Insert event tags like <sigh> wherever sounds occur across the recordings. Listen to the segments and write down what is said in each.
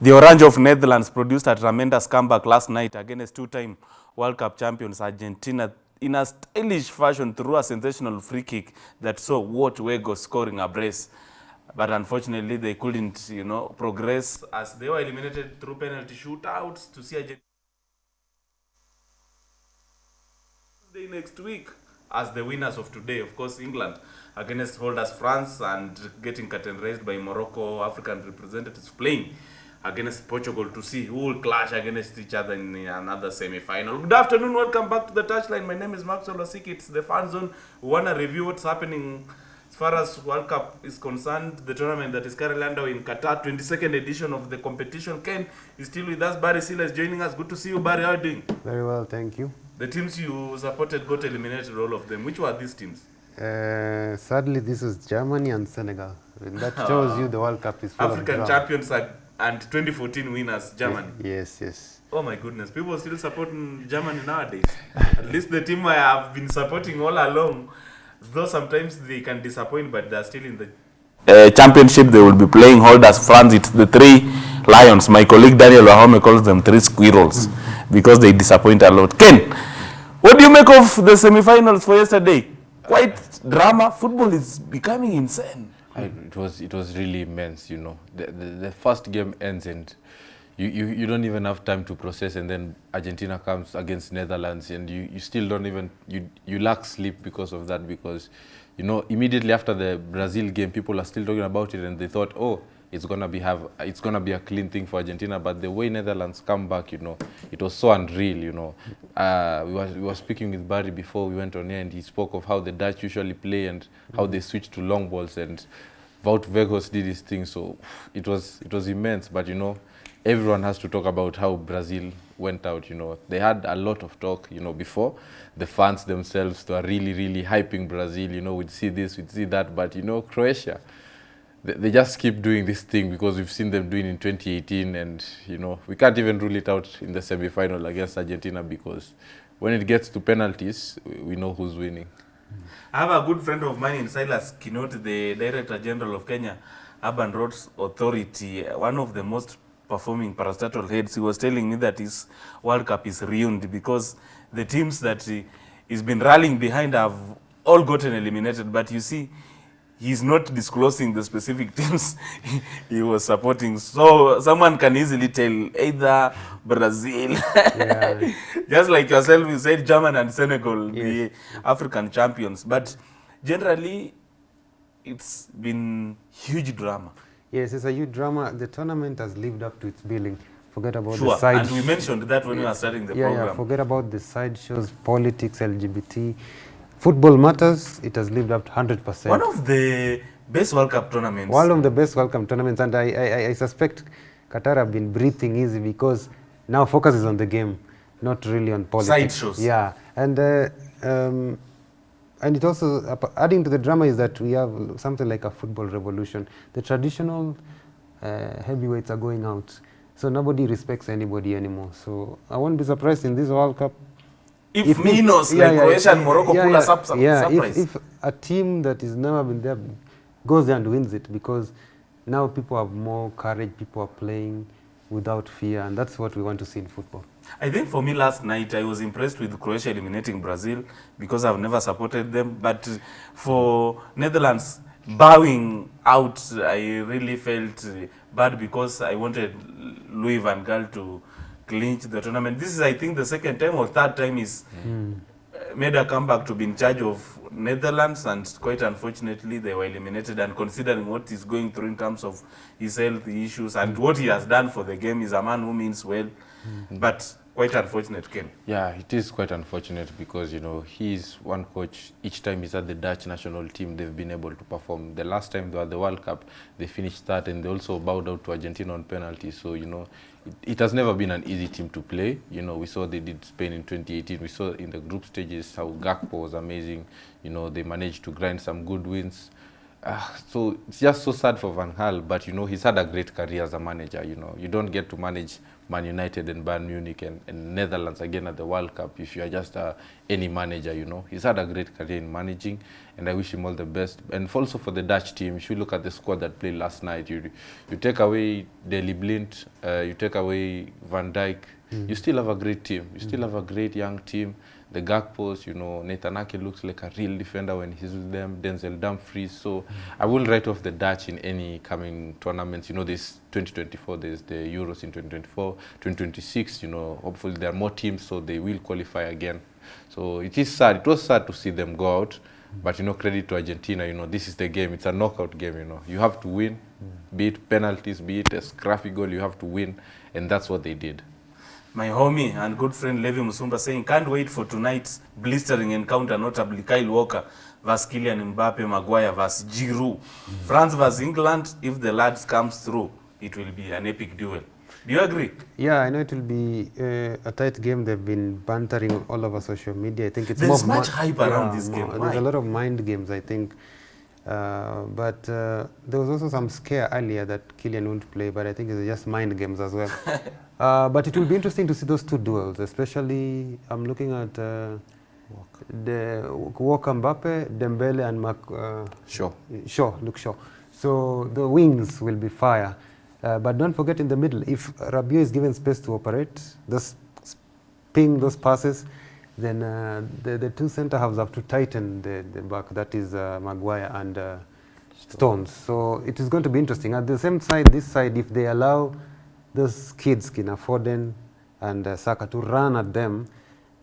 The Orange of Netherlands produced a tremendous comeback last night against two-time World Cup champions Argentina in a stylish fashion through a sensational free kick that saw Wout Weghorst scoring a brace. But unfortunately, they couldn't, you know, progress as they were eliminated through penalty shootouts to see Argentina next week as the winners of today. Of course, England against holders France and getting curtain raised by Morocco, African representatives playing against Portugal to see who will clash against each other in another semi-final. Good afternoon, welcome back to the touchline. My name is Maxwell Osiki. It's the fan zone. We want to review what's happening as far as World Cup is concerned, the tournament that is currently underway in Qatar, 22nd edition of the competition. Ken is still with us. Barry Sila is joining us. Good to see you, Barry. How are you doing? Very well, thank you. The teams you supported got eliminated, all of them. Which were these teams? Uh, sadly, this is Germany and Senegal. And that shows you the World Cup is full African of drama. champions are, and 2014 winners, Germany. Yes, yes. Oh my goodness, people still supporting Germany nowadays. At least the team I have been supporting all along, though sometimes they can disappoint, but they're still in the uh, championship. They will be playing holders France. It's the three lions. My colleague Daniel Wahome calls them three squirrels because they disappoint a lot. Ken, what do you make of the semi-finals for yesterday? Quite drama. Football is becoming insane. I, it was it was really immense, you know. The, the, the first game ends and you, you, you don't even have time to process and then Argentina comes against Netherlands and you, you still don't even you you lack sleep because of that because you know immediately after the Brazil game people are still talking about it and they thought oh it's gonna be have it's gonna be a clean thing for Argentina but the way Netherlands come back you know it was so unreal you know. Uh, we were we were speaking with Barry before we went on here and he spoke of how the Dutch usually play and how they switch to long balls and Wout did his thing so it was it was immense. But you know everyone has to talk about how Brazil went out you know. They had a lot of talk you know before. The fans themselves were really really hyping Brazil you know we'd see this we'd see that. But you know Croatia they, just keep doing this thing because we've seen them doing in 2018 and you know we can't even rule it out in the semi-final against Argentina because when it gets to penalties we, know who's winning I have a good friend of mine in Silas Kinoti, the Director General of Kenya Urban Roads Authority, one of the most performing parastatal heads. He was telling me that his World Cup is ruined because the teams that he, he's been rallying behind have all gotten eliminated. But you see, he's not disclosing the specific <laughs> teams he was supporting. So someone can easily tell either Brazil, Yeah. <laughs> just like yourself, you said German and Senegal, Yes. the African champions. But generally, it's been huge drama. Yes, it's a huge drama. The tournament has lived up to its billing. Forget about Sure, the side. and we mentioned that when we were starting the yeah, program. yeah. Forget about the side shows, politics, LGBT. Football matters. It has lived up to 100%. One of the best World Cup tournaments. One of the best World Cup tournaments, and I, I, I- suspect Qatar have been breathing easy because now focus is on the game, not really on politics. Side shows. Yeah, and uh, um, and it also adding to the drama is that we have something like a football revolution. The traditional uh, heavyweights are going out, so nobody respects anybody anymore. So I won't be surprised in this World Cup if, if- Minos, yeah, like yeah, Croatia and Morocco, yeah, pull yeah, us up yeah, surprise. If, if a team that has never been there goes there and wins it, because now people have more courage, people are playing without fear, and that's what we want to see in football. I think for me last night, I was impressed with Croatia eliminating Brazil because I've never supported them. But for Netherlands bowing out, I really felt bad because I wanted Louis van Gaal to clinch the tournament. This is, I think, the second time or third time he's uh, made a comeback to be in charge of Netherlands, and quite unfortunately, they were eliminated. And considering what he's going through in terms of his health issues and what he has done for the game, he's a man who means well. But quite unfortunate, Ken. Yeah, it is quite unfortunate because you know he's one coach. Each time he's at the Dutch national team, they've been able to perform. The last time they were at the World Cup, they finished third, and they also bowed out to Argentina on penalties. So you know, it, has never been an easy team to play. You know, we saw they did Spain in 2018. We saw in the group stages how Gakpo was amazing. You know, they managed to grind some good wins. Uh, so it's just so sad for Van Gaal, but you know he's had a great career as a manager. You know you don't get to manage Man United and Bayern Munich and, and Netherlands again at the World Cup if you are just uh, any manager. You know he's had a great career in managing, and I wish him all the best. And also for the Dutch team, if you look at the squad that played last night, you you take away Daley Blind, uh, you take away Van Dijk, you still have a great team. You still have a great young team. The Gakpos, you know, Nathan Ake looks like a real defender when he's with them. Denzel Dumfries. So I wouldn't write off the Dutch in any coming tournaments. You know, this 2024, there's the Euros in 2024, 2026. You know, hopefully there are more teams, so they will qualify again. So it is sad. It was sad to see them go out. But you know, credit to Argentina. You know, this is the game. It's a knockout game. You know, you have to win, be it penalties, be it a scrappy goal. You have to win, and that's what they did. My homie and good friend Levi Musumba saying, can't wait for tonight's blistering encounter, notably Kyle Walker versus Kylian Mbappe, Maguire versus Giroud. France versus England, if the lads comes through, it will be an epic duel. Do you agree? Yeah, I know it will be uh, a tight game. They've been bantering all over social media. I think it's There's more much hype around yeah, this game. more- Why? There's a lot of mind games, I think. Uh, but uh, there was also some scare earlier that Kylian won't play, but I think it's just mind games as well. <laughs> uh, but it will be interesting to see those two duels, especially I'm looking at uh, the Walker Mbappe, Dembele, and Mac, uh, Sure. Shaw, look Shaw. So the wings will be fire. Uh, but don't forget in the middle, if Rabiot is given space to operate, just ping those passes, then uh, the, the two centre halves have to tighten the, the back. That is uh, Maguire and uh, Stones. So it is going to be interesting. At the same side, this side, if they allow those kids, Kina Foden and uh, Saka, to run at them,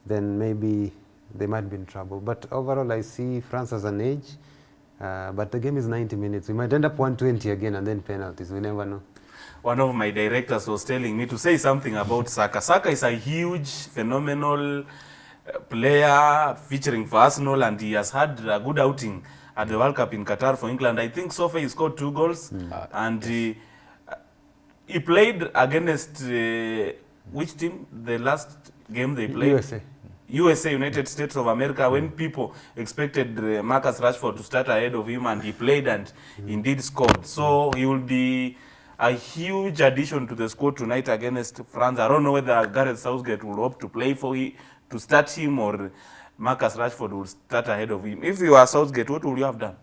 then maybe they might be in trouble. But overall, I see France as an edge. Uh, but the game is 90 minutes. We might end up 120 again and then penalties. We never know. One of my directors was telling me to say something about Saka. Saka is a huge, phenomenal player featuring for Arsenal, and he has had a good outing at the World Cup in Qatar for England. I think so far he scored two goals, and he, he played against uh, which team? The last game they played. USA. USA, United States of America, when people expected uh, Marcus Rashford to start ahead of him, and he played and indeed scored. So he will be a huge addition to the squad tonight against France. I don't know whether Gareth Southgate will hope to play for him, to start him, or Marcus Rashford will start ahead of him. If you are Southgate, what would you have done?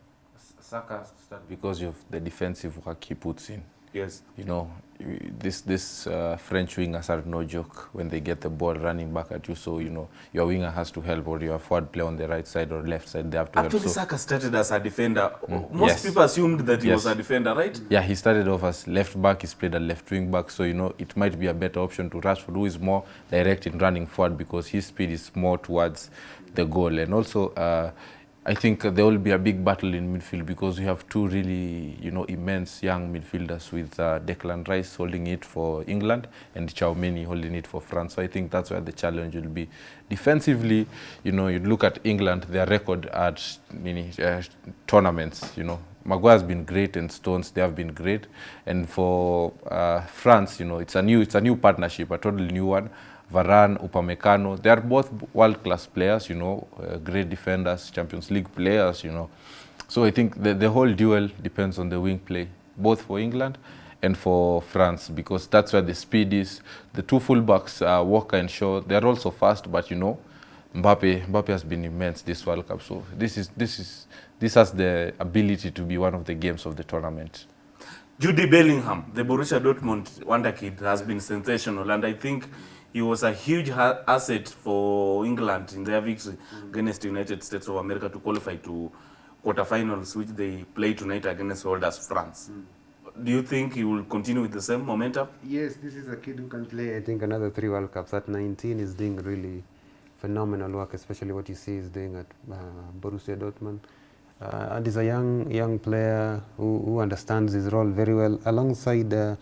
Saka start because of the defensive work he puts in. Yes. You know, this this uh, French wingers are no joke when they get the ball running back at you. So you know your winger has to help, or your forward player on the right side or left side they have to Actually, help. So, Saka started as a defender. Most yes. people assumed that he Yes. was a defender, right? yeah, he started off as left back. He's played a left wing back. So you know it might be a better option to Rashford, who is more direct in running forward because his speed is more towards the goal. And also, uh, I think there will be a big battle in midfield because we have two really, you know, immense young midfielders with uh, Declan Rice holding it for England and Tchouameni holding it for France. So I think that's where the challenge will be. Defensively, you know, you look at England, their record at many uh, tournaments, you know, Maguire's been great and Stones they have been great and for uh, France you know it's a new it's a new partnership a totally new one Varane Upamecano they are both world class players you know uh, great defenders Champions League players you know so I think the, the whole duel depends on the wing play both for England and for France because that's where the speed is the two fullbacks uh, Walker and Shaw they're also fast but you know Mbappe, Mbappe has been immense this World Cup. So this is this is this has the ability to be one of the games of the tournament. Jude Bellingham, the Borussia Dortmund wonder kid, has been sensational, and I think he was a huge asset for England in their victory against the United States of America to qualify to quarterfinals, which they play tonight against holders France. Do you think he will continue with the same momentum? Yes, this is a kid who can play, I think, another three World Cups. At 19, is doing really phenomenal work, especially what you see he's doing at uh, Borussia Dortmund. Uh, and he's a young young player who, who understands his role very well, alongside uh,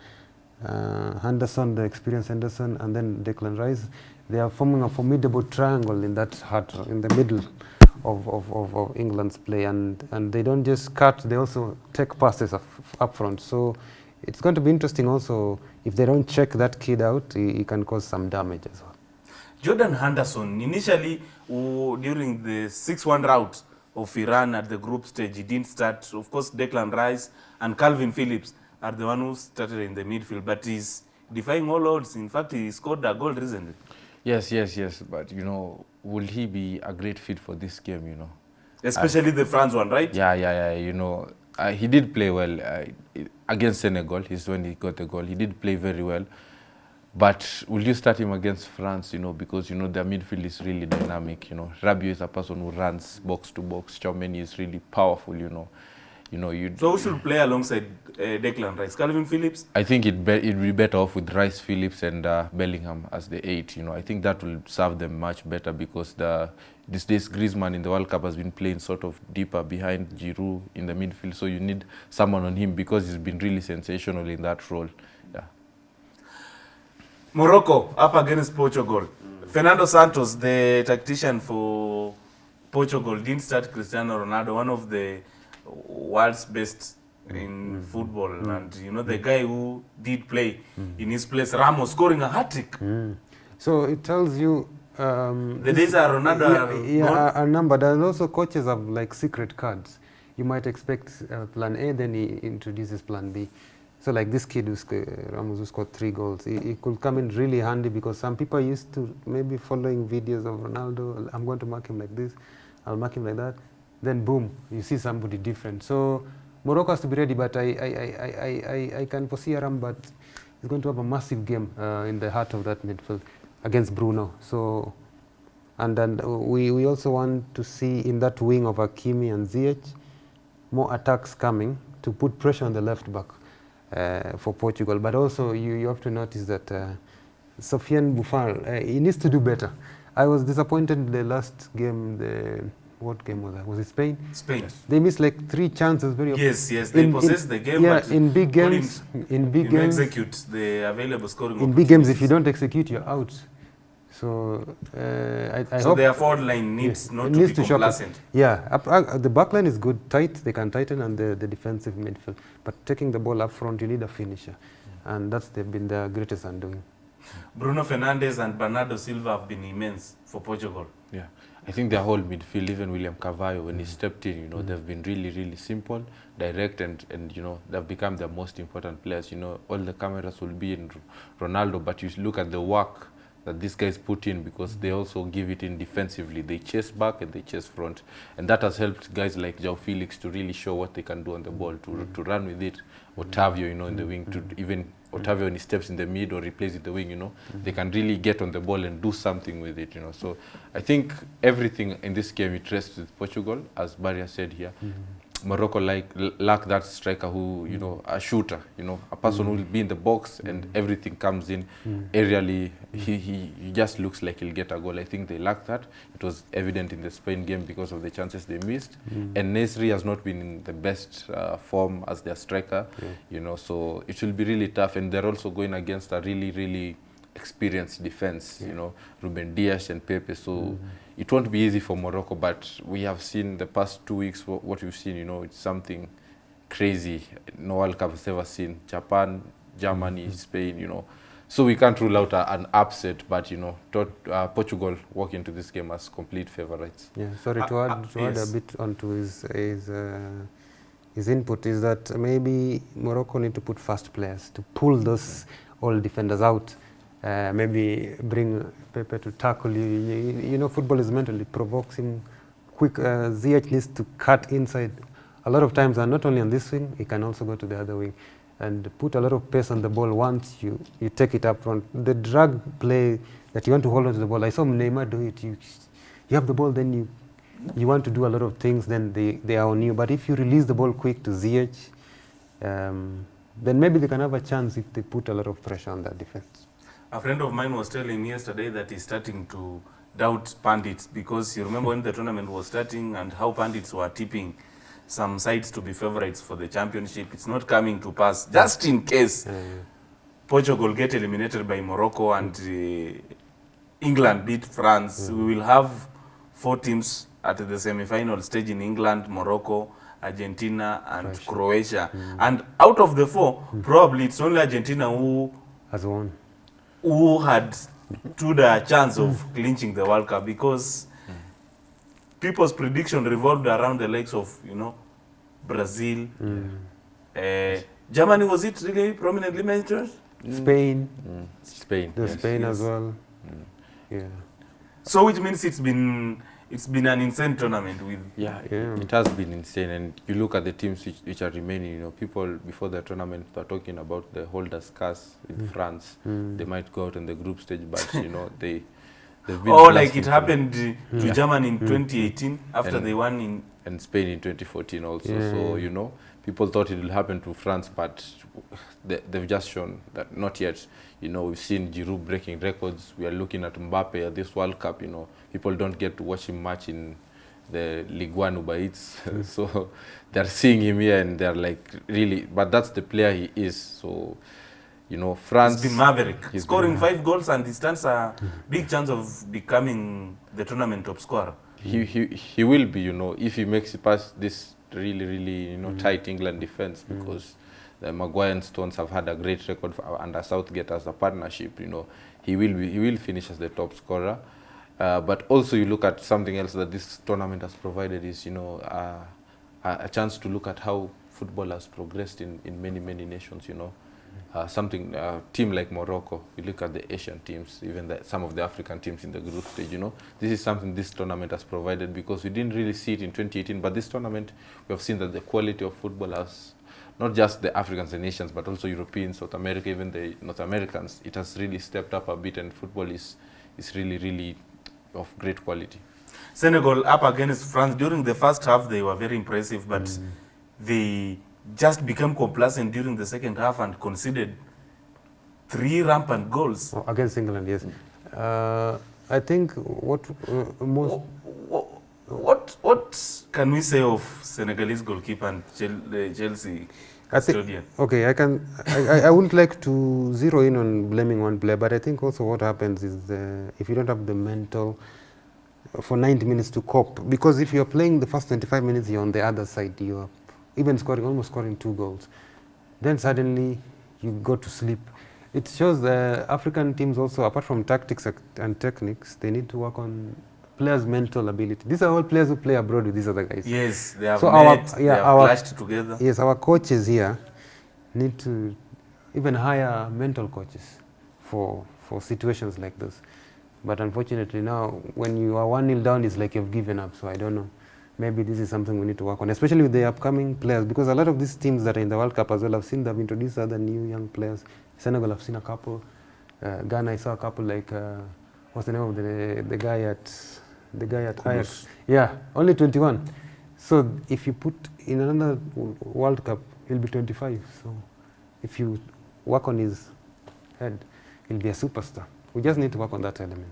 uh, Henderson, the experienced Henderson, and then Declan Rice. They are forming a formidable triangle in that heart, in the middle of, of, of, of England's play, and, and they don't just cut; they also take passes up, up front. So it's going to be interesting. Also, if they don't check that kid out, he, he can cause some damage as well. Jordan Henderson, initially during the 6 1 route of Iran at the group stage. He didn't start. Of course, Declan Rice and Calvin Phillips are the one who started in the midfield, but he's defying all odds. In fact, he scored a goal recently. Yes, yes, yes. But you know, will he be a great fit for this game? You know. Especially the France one, right? Yeah, yeah, yeah. You know, uh, he did play well uh, against Senegal. He's when he got the goal. He did play very well. But will you start him against France? You know, because you know their midfield is really dynamic. You know, Rabiot is a person who runs box to box. Tchouameni is really powerful. You know, you know you. So who should play alongside uh, Declan Rice? Calvin Phillips? I think it be, it'd be better off with Rice, Phillips, and uh, Bellingham as the eight. You know, I think that will serve them much better because the these days Griezmann in the World Cup has been playing sort of deeper behind Giroud in the midfield. So you need someone on him because he's been really sensational in that role. Yeah. Morocco up against Portugal. Fernando Santos, the tactician for Portugal, didn't start Cristiano Ronaldo, one of the world's best in mm, mm, football. Mm. And, you know, the guy who did play in his place, Ramos, scoring a hat-trick. So it tells you. Um, The days are Ronaldo yeah, yeah, are- numbered. And also coaches have like secret cards. You might expect uh, plan A, then he introduces plan B. So like this kid who sc- Ramos who scored three goals, he, he could come in really handy because some people used to maybe following videos of Ronaldo. I'm going to mark him like this, I'll mark him like that. Then boom, you see somebody different. So Morocco has to be ready, but I I, I, I, I, can foresee Amrabat is going to have a massive game uh, in the heart of that midfield against Bruno. So and then we, we also want to see in that wing of Hakimi and Ziyech more attacks coming to put pressure on the left back uh, for Portugal. But also you, you have to notice that uh, Sofiane Boufal, uh, he needs to do better. I was disappointed in the last game, the, what game was that? Was it Spain? Spain. They missed like three chances very Yes, yes, they in- in- the game, Yeah, but in big games, in big games, execute the available scoring in big games, if you don't execute, you're out. So uh, I, I So hope their forward line needs Yes, not it to needs be to sharpen. complacent. Yeah, up, uh, the back line is good, tight, they can tighten, and the, the defensive midfield. But taking the ball up front, you need a finisher. And that's they've been their greatest undoing. Bruno Fernandes and Bernardo Silva have been immense for Portugal. Yeah, I think their whole midfield, even William Carvalho, when he stepped in, you know, they've been really, really simple, direct, and, and you know, they've become the most important players. You know, all the cameras will be in Ronaldo, but you look at the work that these guys put in because they also give it in defensively. They chase back and they chase front, and that has helped guys like João Felix to really show what they can do on the ball, to to run with it. Otavio, you know, in the wing, to even Otavio he steps in the mid or replaces it the wing, you know, they can really get on the ball and do something with it, you know. So I think everything in this game it rests with Portugal, as Barria said here. Morocco like lack that striker who, you mm. know, a shooter, you know, a person mm. who will be in the box mm. and everything comes in aerially. He, he he just looks like he'll get a goal. I think they lack that. It was evident in the Spain game because of the chances they missed. And Nesyri has not been in the best uh, form as their striker, you know. So it will be really tough. And they're also going against a really really experienced defense, you know, Ruben Dias and Pepe. So it won't be easy for Morocco, but we have seen the past two weeks wha- what we've seen, you know, it's something crazy no World Cup has ever seen. Japan, Germany, Spain, you know. So we can't rule out a, an upset, but you know, tot, uh, Portugal walk into this game as complete favorites. Yeah, sorry to Uh, add, uh, to add a bit onto his his, uh, his input is that maybe Morocco need to put fast players to pull those old defenders out. Uh, maybe bring Pepe to tackle you. You, you know, football is mental; it provokes him. Quick, uh, Ziyech needs to cut inside. A lot of times, and not only on this wing, he can also go to the other wing and put a lot of pace on the ball once you, you take it up front. The drag play that you want to hold on to the ball, I saw Neymar do it. You, you have the ball, then you you want to do a lot of things, then they, they are on you. But if you release the ball quick to Ziyech, um, then maybe they can have a chance if they put a lot of pressure on that defense. A friend of mine was telling me yesterday that he's starting to doubt pundits because you remember when the tournament was starting and how pundits were tipping some sides to be favorites for the championship. It's not coming to pass. Just in case yeah, yeah. Portugal get eliminated by Morocco and uh, England beat France, Yeah. we will have four teams at the semi-final stage in England, Morocco, Argentina, and Russia. Croatia. And out of the four, probably it's only Argentina who has one. Who had stood a chance of clinching the World Cup because people's prediction revolved around the likes of you know Brazil, uh, Germany. Was it really prominently mentioned? Spain, Mm. Spain. The yes. Spain yes. as well. well. Yeah. So which means it's been it's been an insane tournament with Yeah, Yeah. it has been insane. And you look at the teams which, which are remaining, you know, people before the tournament are talking about the holders curse in France. Mm. They might go out in the group stage, but, <laughs> you know, they, they've been. oh like it happened uh, to Yeah. Germany in mm. 2018 after And- they won in And Spain in 2014 also. Yeah. So, you know, people thought it will happen to France, but they, they've just shown that not yet. You know, we've seen Giroud breaking records. We are looking at Mbappe at this World Cup, you know. People don't get to watch him much in the Ligue 1 Uber Eats. <laughs> so they're seeing him here and they're like, really, but that's the player he is. So, you know, France. He's been maverick, He's scoring been- five goals and he stands a big chance of becoming the tournament top scorer. he, he he will be, you know, if he makes it past this really, really, you know, tight England defense because the Maguire and Stones have had a great record for, under Southgate as a partnership, you know, he will be, he will finish as the top scorer. Uh, but also you look at something else that this tournament has provided is, you know, uh, a chance to look at how football has progressed in, in many, many nations, you know. Uh, something, a team like Morocco, you look at the Asian teams, even the, some of the African teams in the group stage, you know, this is something this tournament has provided because we didn't really see it in 2018, but this tournament, we have seen that the quality of football has, not just the Africans and Asians, but also Europeans, South America, even the North Americans, it has really stepped up a bit and football is, is really, really of great quality. Senegal up against France during the first half they were very impressive, but they just became complacent during the second half and conceded three rampant goals. Oh, against England, yes. Uh, I think what uh, most What, what what can we say of Senegalese goalkeeper and uh, Chelsea I think okay. I can. I, I, I wouldn't like to zero in on blaming one player, but I think also what happens is uh, if you don't have the mental for 90 minutes to cope, because if you're playing the first 25 minutes, you're on the other side. You're even scoring almost scoring two goals, then suddenly you go to sleep. It shows the African teams also, apart from tactics and techniques, they need to work on players' mental ability. These are all players who play abroad with these other guys. Yes, they have So our- yeah, they have our- clashed together. Yes, our coaches here need to even hire mental coaches for for situations like this. But unfortunately now, when you are one nil down, it's like you've given up. So I don't know. Maybe this is something we need to work on, especially with the upcoming players, because a lot of these teams that are in the World Cup as well, I've seen them introduce other new young players. Senegal, I've seen a couple. Uh, Ghana, I saw a couple like uh, what's the name of the the guy at the guy at Ajax? Yeah, only 21. So if you put in another World Cup, he'll be 25. So if you work on his head, he'll be a superstar. We just need to work on that element.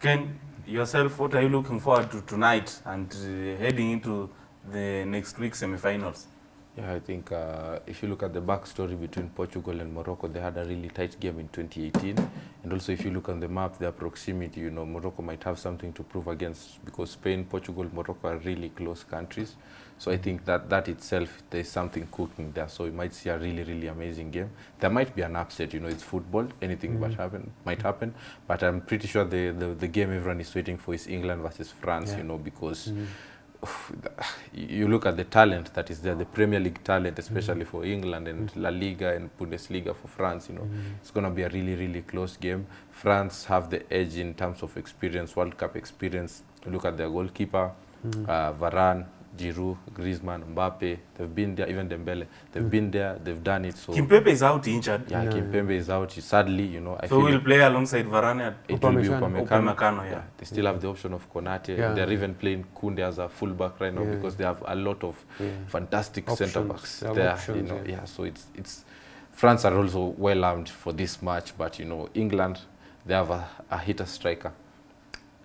Ken, yourself, what are you looking forward to tonight and uh, heading into the next week semi-finals? Yeah, I think uh, if you look at the backstory between Portugal and Morocco, they had a really tight game in 2018. And also, if you look on the map, their proximity, you know, Morocco might have something to prove against because Spain, Portugal, Morocco are really close countries. So I think that that itself, there's something cooking there. So you might see a really, really amazing game. There might be an upset, you know, it's football, anything but mm-hmm. happen, might happen. But I'm pretty sure the, the, the game everyone is waiting for is England versus France, Yeah. you know, because mm-hmm. you look at the talent that is there, the Premier League talent, especially mm-hmm. for England and La Liga and Bundesliga for France, you know, it's going to be a really, really close game. France have the edge in terms of experience, World Cup experience. You look at their goalkeeper, uh, Varane, Giroud, Griezmann, Mbappe. They've been there, even Dembele. They've mm. been there, they've done it. So Kimpembe is out injured, yeah, Yeah. Kimpembe is out. Sadly, you know, I so feel we'll play alongside Varane. at- it will be Upamecano. Upamecano. Upamecano, yeah. They still have the option of Konate. Yeah. They're even playing Kunde as a fullback right now Yeah. because they have a lot of Yeah. fantastic Options. centre backs there. Options, you know, yeah. yeah. So it's it's France are also well armed for this match, but you know England they have a, a hitter striker.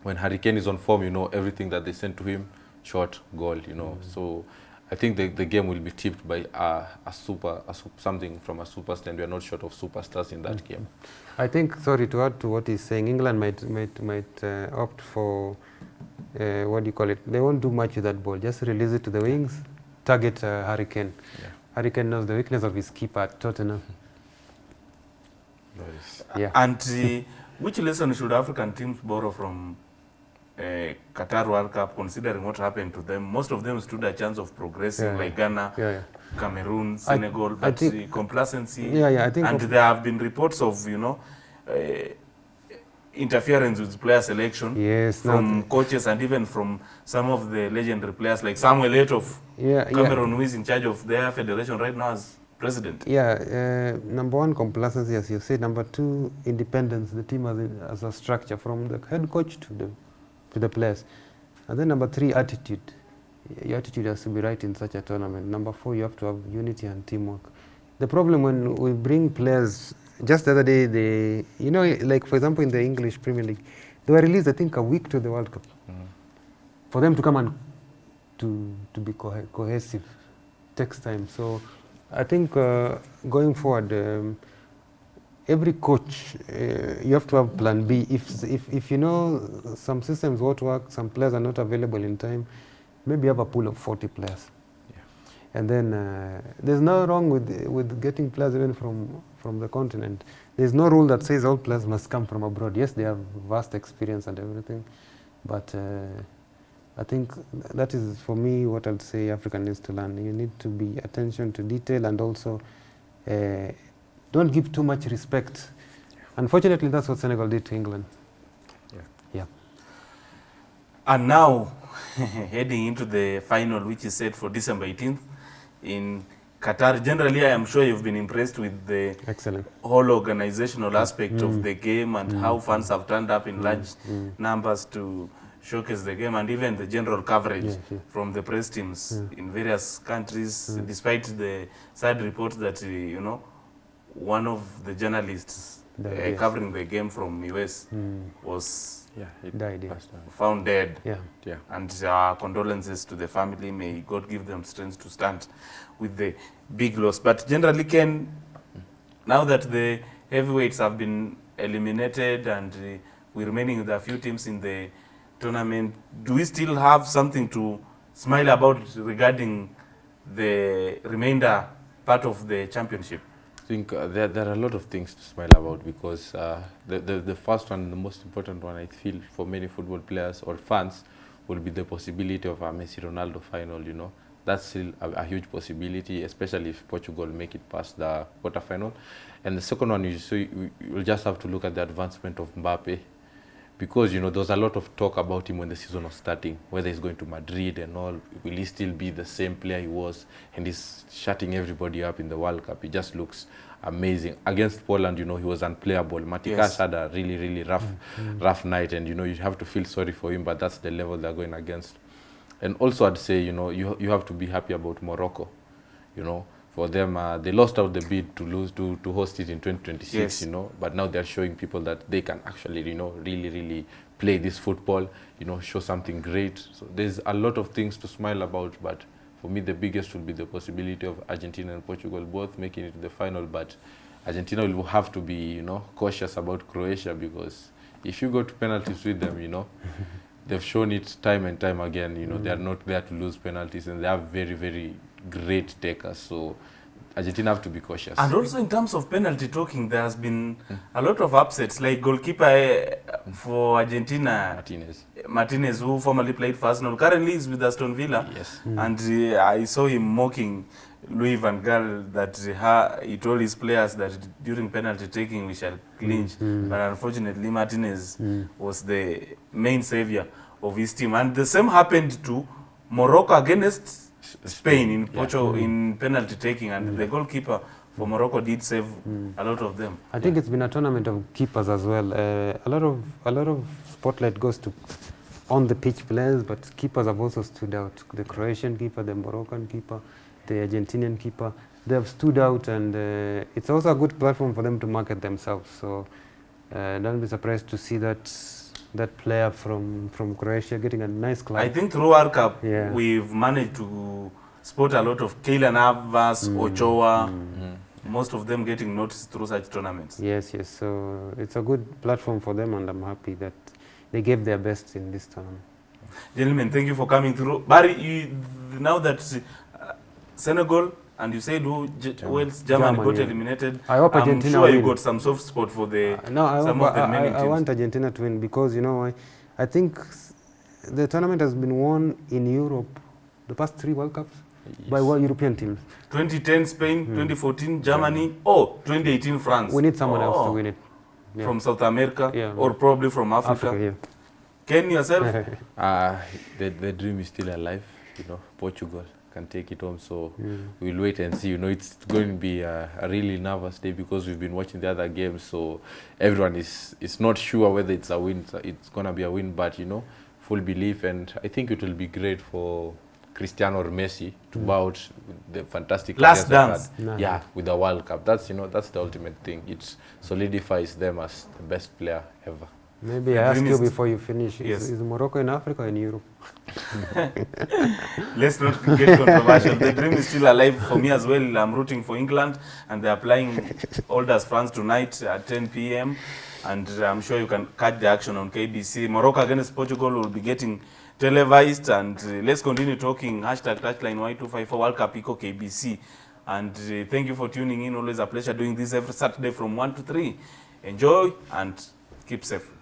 When Hurricane is on form, you know everything that they send to him, shot, goal. You know, so. I think the, the game will be tipped by a, a super, a, something from a superstar, and we are not short of superstars in that game. I think, sorry to add to what he's saying, England might might might uh, opt for uh, what do you call it? They won't do much with that ball. Just release it to the wings, target uh, Hurricane. Yeah. Harry Kane knows the weakness of his keeper at Tottenham. Yeah. And uh, which lesson should African teams borrow from uh, Qatar World Cup, considering what happened to them, most of them stood a chance of progressing, Yeah. like Ghana, Yeah, yeah. Cameroon, Senegal, I but think- uh, complacency. Yeah, yeah, I think and there have been reports of, you know, uh, interference with player selection Yes, from from coaches and even from some of the legendary players like Samuel Eto'o, Yeah, yeah. Cameroon, who is in charge of their federation right now as president. Yeah, uh, number one, complacency, as you say. Number two, independence. The team as a, as a structure from the head coach to the to the players. And then number three, attitude. Your attitude has to be right in such a tournament. Number four, you have to have unity and teamwork. The problem when we bring players, just the other day, they, you know, like for example in the English Premier League, they were released, I think, a week to the World Cup. For them to come and to to be cohe- cohesive takes time. So I think uh, going forward, um, every coach uh, you have to have plan B. If, if if you know some systems won't work, some players are not available in time, maybe have a pool of 40 players. And then uh, there's no wrong with with getting players even from from the continent. There's no rule that says all players must come from abroad. Yes, they have vast experience and everything, but uh, I think that is for me what I'd say Africa needs to learn. You need to be attention to detail and also uh, don't give too much respect. Unfortunately, that's what Senegal did to England. Yeah. Yeah. And now, <laughs> heading into the final, which is set for December 18th in Qatar. Generally, I am sure you've been impressed with the Excellent. whole organizational mm. aspect of mm. the game and mm. how fans have turned up in large numbers to showcase the game and even the general coverage Yes, yes. from the press teams in various countries, despite the sad reports that, you know, one of the journalists The- uh, yes. covering the game from US Mm. was Yeah, Died, yeah. found dead. Yeah. Yeah. And our condolences to the family. May God give them strength to stand with the big loss. But generally, Ken, now that the heavyweights have been eliminated and uh, we're remaining with a few teams in the tournament, do we still have something to smile about regarding the remainder part of the championship? Think uh, there, there are a lot of things to smile about because uh, the, the, the first one, the most important one, I feel, for many football players or fans, will be the possibility of a Messi Ronaldo final. You know, that's still a, a huge possibility, especially if Portugal make it past the quarterfinal. And the second one, you so you, you'll just have to look at the advancement of Mbappe, because you know there was a lot of talk about him when the season was starting, whether he's going to Madrid and all. Will he still be the same player he was? And he's shutting everybody up in the World Cup. He just looks amazing. Against Poland, you know, he was unplayable. Matikas Yes. had a really, really rough, mm -hmm. rough night, and you know you have to feel sorry for him. But that's the level they're going against. And also, I'd say you know you you have to be happy about Morocco. You know, for them, uh, they lost out the bid to lose to, to host it in 2026. Yes. You know, but now they're showing people that they can actually you know really really play this football. You know, show something great. So there's a lot of things to smile about, but for me the biggest will be the possibility of Argentina and Portugal both making it to the final. But Argentina will have to be you know cautious about Croatia because if you go to penalties with them, you know. <laughs> They've shown it time and time again. You know, they are not there to lose penalties, and they are very, very great takers. So Argentina have to be cautious. And also in terms of penalty talking, there has been a lot of upsets, like goalkeeper eh, for Argentina, Martinez. Martinez, who formerly played for Arsenal, currently is with Aston Villa. Yes. Mm. And uh, I saw him mocking Louis van Gaal that uh, he told his players that during penalty taking we shall clinch. Mm. But unfortunately, Martinez was the main savior of his team. And the same happened to Morocco against Spain in, Porto, in penalty taking. And the goalkeeper for Morocco did save a lot of them. I think it's been a tournament of keepers as well. Uh, a lot of a lot of spotlight goes to on the pitch players, but keepers have also stood out. The Croatian keeper, the Moroccan keeper, the Argentinian keeper. They have stood out, and uh, it's also a good platform for them to market themselves. So uh, don't be surprised to see that that player from from Croatia getting a nice club. I think through World Cup, Yeah. we've managed to spot a lot of Keylor Navas, mm. Ochoa, mm. Mm. most of them getting noticed through such tournaments. Yes, yes. So it's a good platform for them, and I'm happy that they gave their best in this tournament. Gentlemen, thank you for coming through. Barry, you, now that uh, Senegal and you said who G- Germany. Wales, Germany, Germany, got yeah. eliminated. I hope I'm Argentina sure you win. got some soft spot for the Uh, no, I, some hope- of the I, many I, teams. I want Argentina to win because you know I, I think the tournament has been won in Europe, the past three World Cups, yes. by one what European team. 2010 Spain, 2014 Germany, yeah. or 2018 France. We need someone oh. else to Oh, win it. Yeah. From South America Yeah. or probably from Africa. Africa, yeah. Ken yourself? Uh, <laughs> the, the dream is still alive. You know, Portugal can take it home. So we'll wait and see. You know, it's going to be a, a really nervous day because we've been watching the other games. So everyone is is not sure whether it's a win. It's, it's going to be a win, but you know, full belief. And I think it will be great for Cristiano or Messi to mm. bow out the fantastic Last dance. had. Nah. Yeah, with the World Cup. That's you know that's the ultimate thing. It solidifies them as the best player ever. Maybe I ask you before you finish. Yes. Is, is Morocco in Africa or in Europe? <laughs> Let's not get controversial. the dream is still alive for me as well. I'm rooting for England, and they're playing Olders France tonight at 10 p.m. And I'm sure you can catch the action on KBC. Morocco against Portugal will be getting televised. And uh, let's continue talking. Hashtag touchline Y254 World Cup Eco KBC. And uh, thank you for tuning in. Always a pleasure doing this every Saturday from 1 to 3. Enjoy and keep safe.